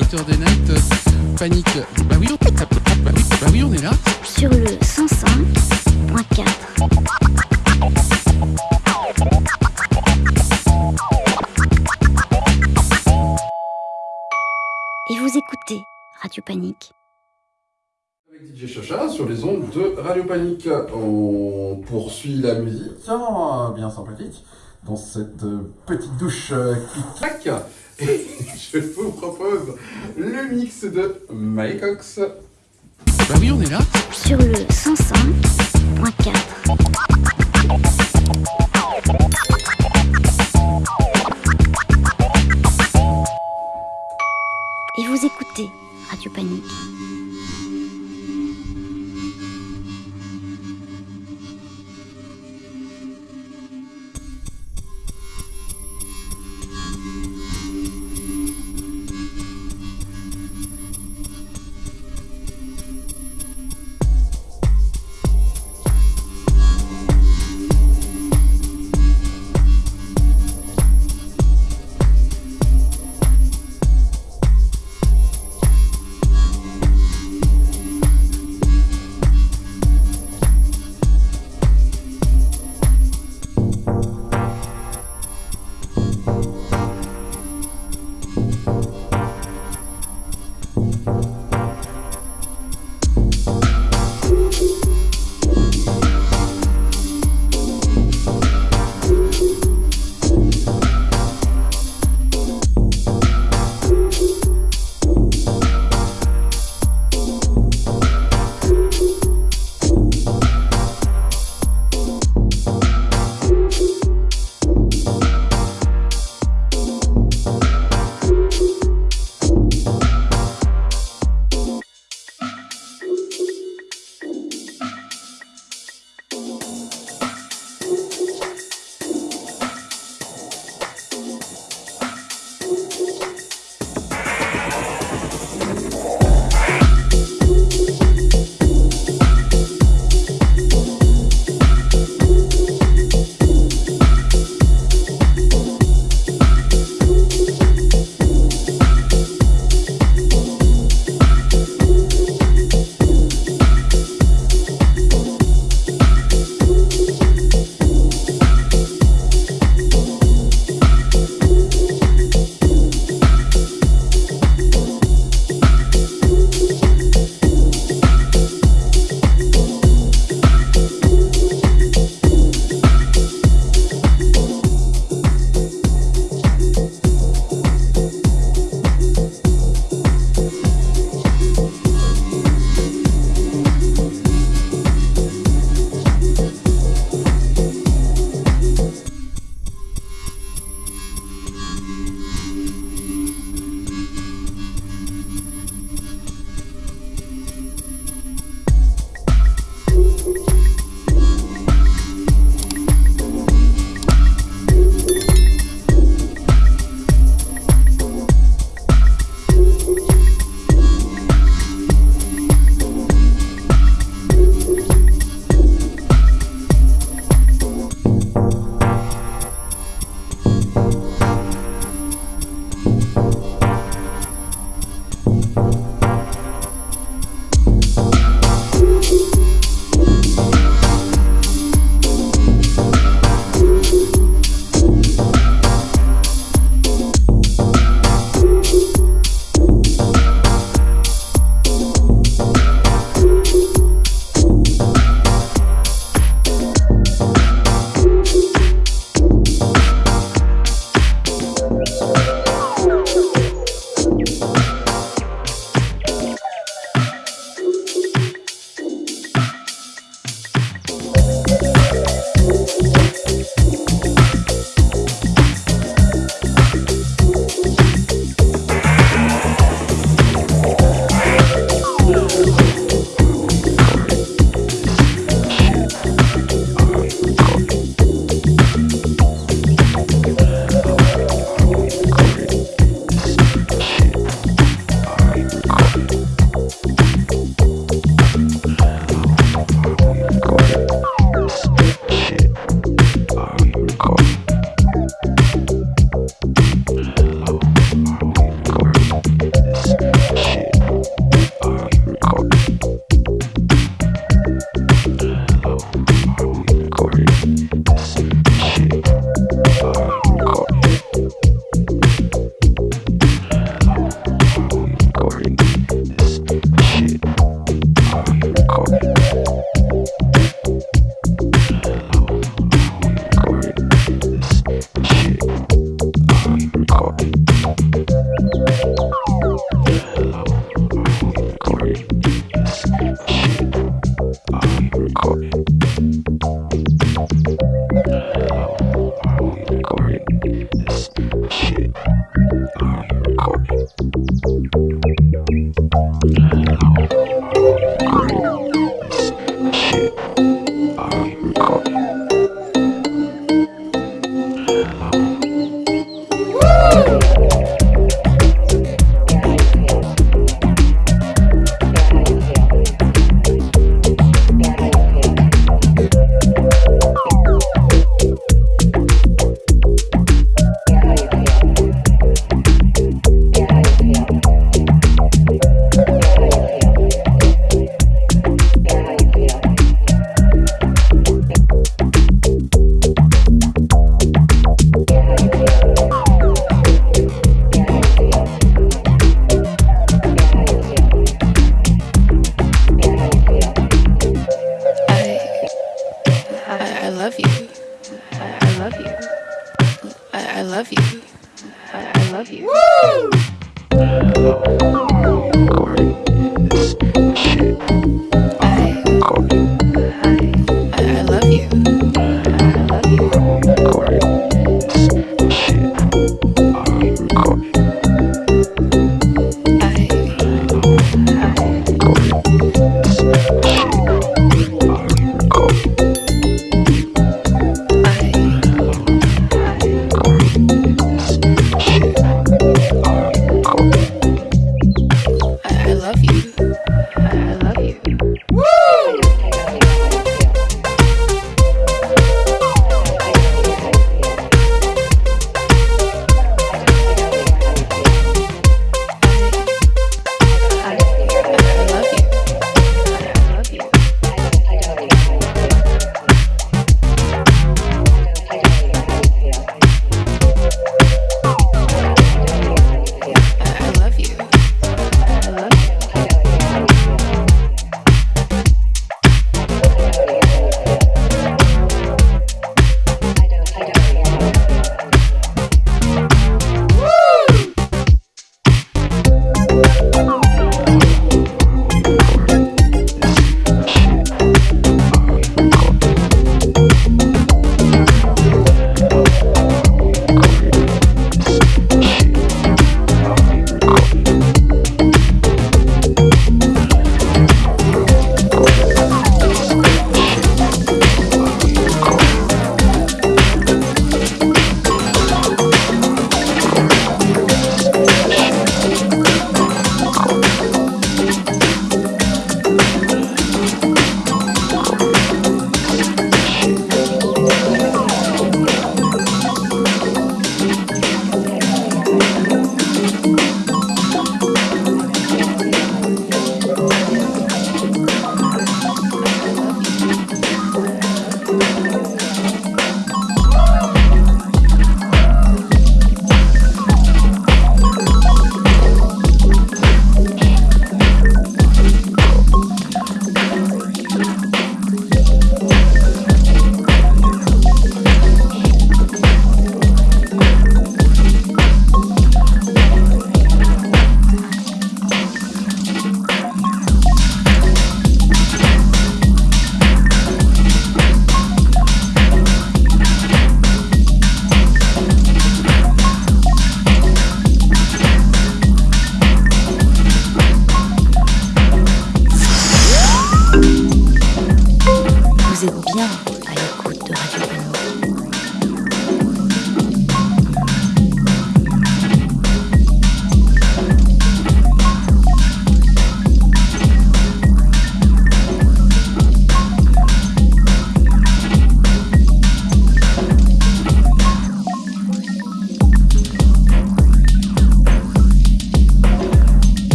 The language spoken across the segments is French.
Saturday night, euh, panique. Bah oui, on, bah oui, bah oui, on est là. sur le 105.4. Et vous écoutez Radio Panique. Avec DJ Chacha sur les ondes de Radio Panique. On poursuit la musique, hein, bien sympathique, dans cette euh, petite douche euh, qui claque. Et je vous propose le mix de Mike Cox. Bah oui, on est là. Sur le 105.4. Et vous écoutez Radio Panique.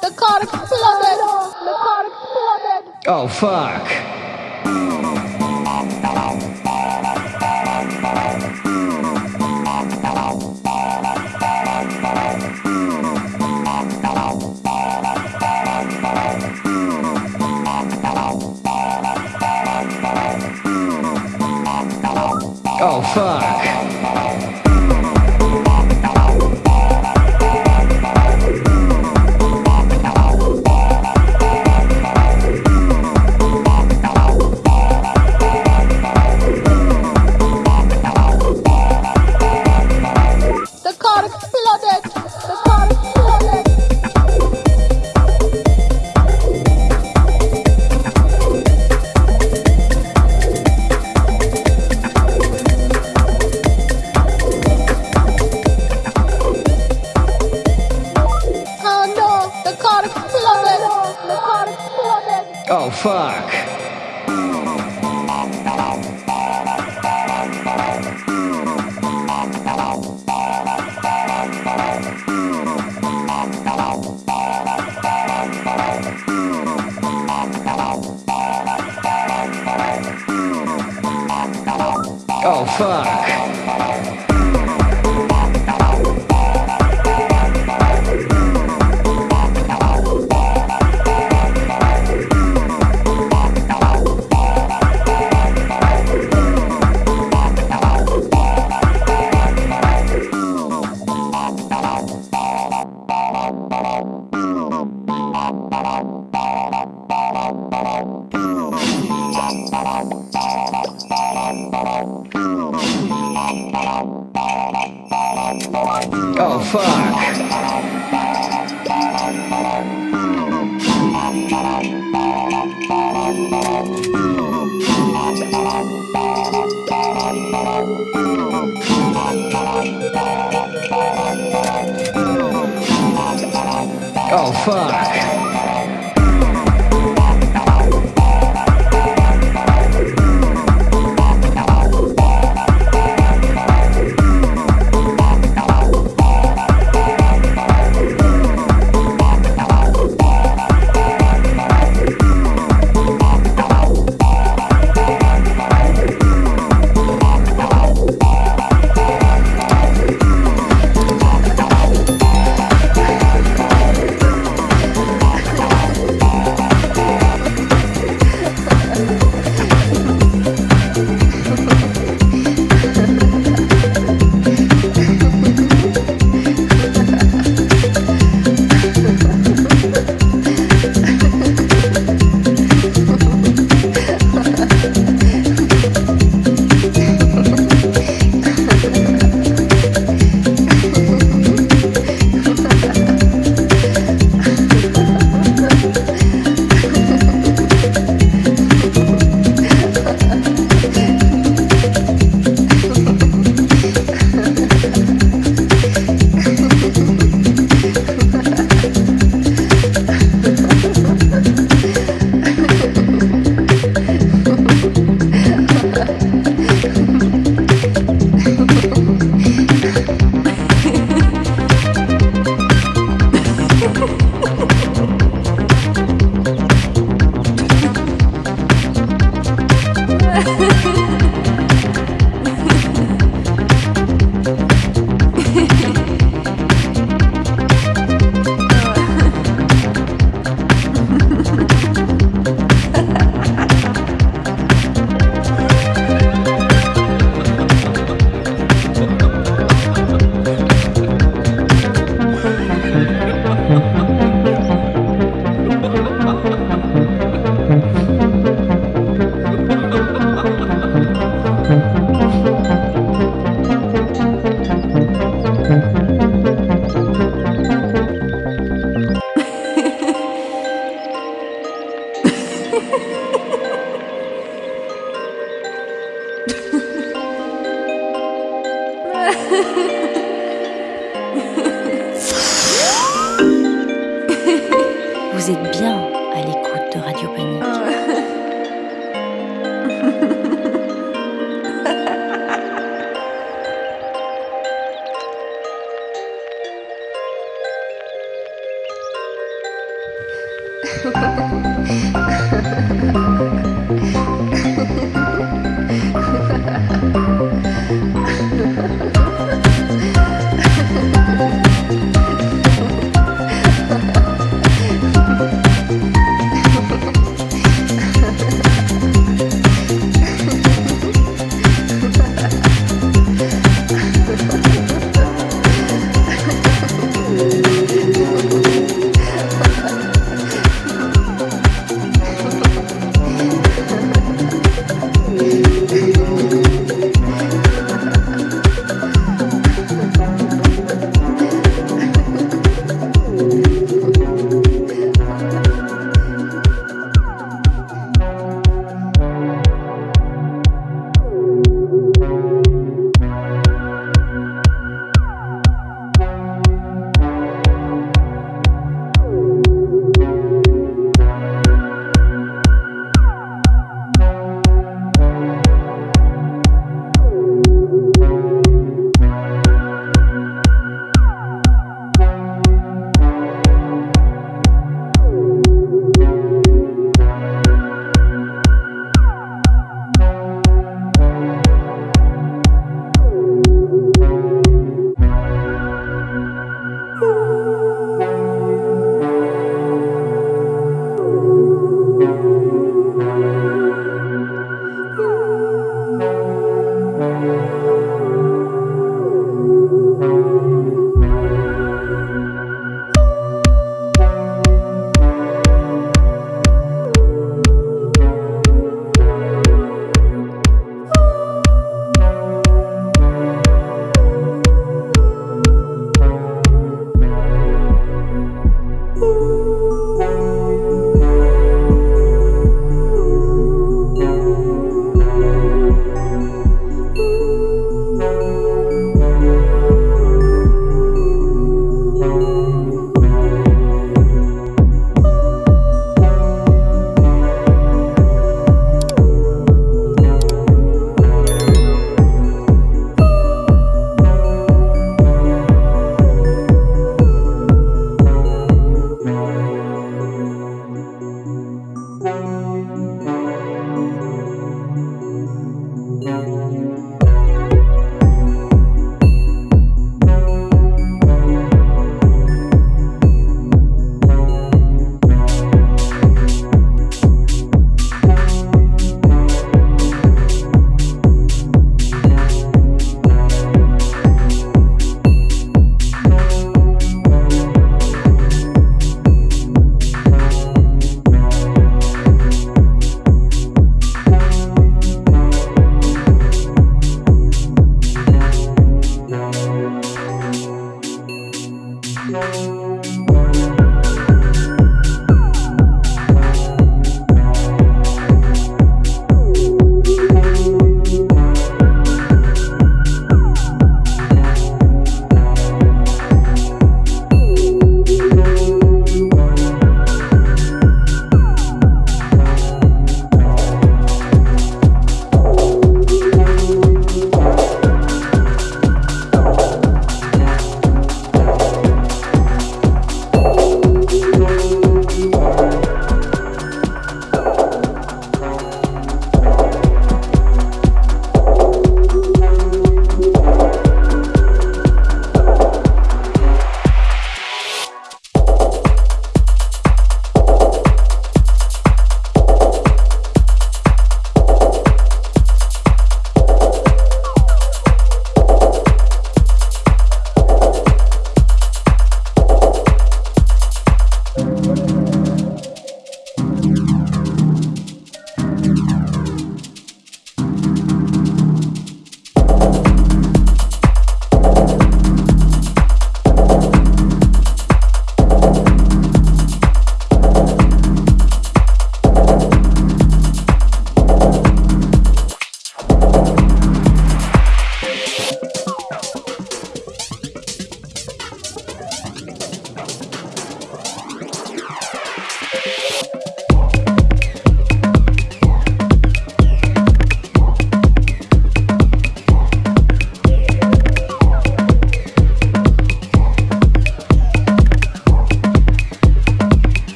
The car exploded. The car exploded. Oh, fuck.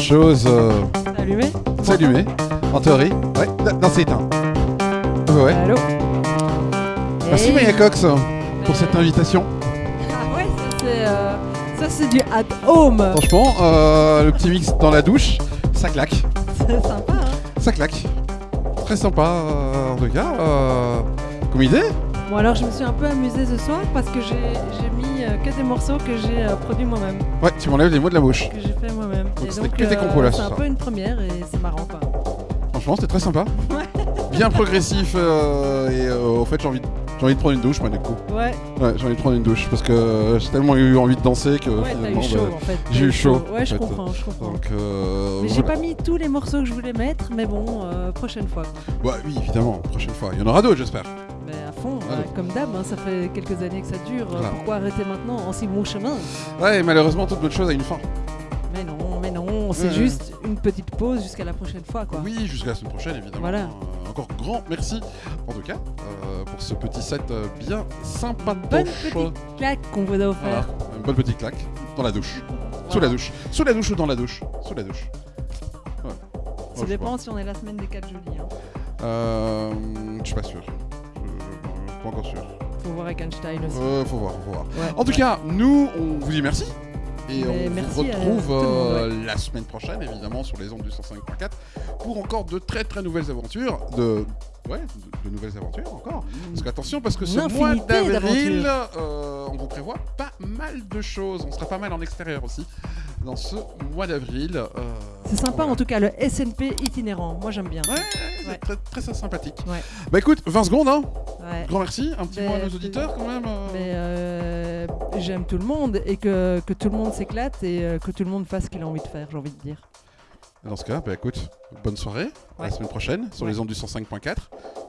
Chose. euh, allumé c'est allumé. En théorie. Ouais. Non, c'est éteint. Bah ouais. Allô Merci Hey. Maya Cox pour cette invitation. Ah ouais, ça c'est, euh, ça c'est du at home. Franchement, euh, le petit mix dans la douche, ça claque. C'est sympa, hein Ça claque. Très sympa euh, en tout cas. euh, comme idée. Bon alors je me suis un peu amusée ce soir parce que j'ai j'ai mis euh, que des morceaux que j'ai euh, produits moi-même, Ouais, tu m'enlèves les mots de la bouche. que. Donc c'était que euh, compos, là, ce C'est un peu une première et c'est marrant quoi. Franchement, c'était très sympa. Bien progressif. euh, et euh, au fait, j'ai envie, de- j'ai envie de prendre une douche, moi, du coup. Ouais, Ouais, j'ai envie de prendre une douche parce que j'ai tellement eu envie de danser que ouais t'as finalement, eu chaud bah, en fait. j'ai eu chaud, Ouais, je fait. comprends, je comprends. Donc, euh, Mais j'ai pas mis tous les morceaux que je voulais mettre, mais bon, euh, prochaine fois. quoi. Ouais, oui, évidemment, prochaine fois. Il y en aura d'autres, j'espère. Mais à fond, Ah, comme d'hab, hein, ça fait quelques années que ça dure. Voilà. Pourquoi arrêter maintenant en si bon chemin? Ouais, et malheureusement, toute bonne chose a une fin. Non, c'est Ouais. juste une petite pause jusqu'à la prochaine fois quoi. Oui, jusqu'à la semaine prochaine, évidemment. Voilà. Euh, encore grand merci, en tout cas, euh, pour ce petit set euh, bien sympa. Bonne petite claque qu'on vous a offert. Voilà, une bonne petite claque dans la douche. Sous la douche. Sous la douche ou dans la douche Sous la douche. Ouais. Ça dépend si on est la semaine des 4 jeudis. Hein. Euh, je suis pas sûr. Je, je- pas encore sûr. Faut voir avec Einstein aussi. Euh, faut voir, faut voir. Ouais. En tout cas, nous, on vous dit merci. Et Mais on merci vous retrouve monde, euh, la semaine prochaine, évidemment, sur les ondes du 105.4 pour encore de très très nouvelles aventures. De, ouais, de, de nouvelles aventures encore. Parce qu'attention, parce que ce mois d'avril, euh, on vous prévoit pas mal de choses. On sera pas mal en extérieur aussi dans ce mois d'avril. euh, C'est sympa voilà. en tout cas, le SNP itinérant. Moi j'aime bien. Ouais, c'est Ouais. très, très, très sympathique. Ouais. Bah écoute, 20 secondes, hein. Ouais. Grand merci. Un petit Mais mot à nos auditeurs quand même. euh. Mais euh, j'aime tout le monde et que, que tout le monde s'éclate et que tout le monde fasse ce qu'il a envie de faire, j'ai envie de dire. Dans ce cas, bah écoute, bonne soirée, à la semaine prochaine sur les ondes du 105.4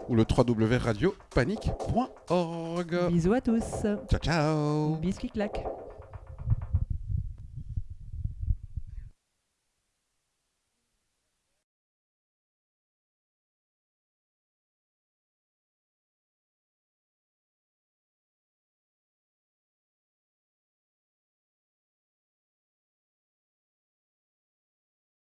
ou le www.radiopanique.org. Bisous à tous. Ciao ciao qui claquent.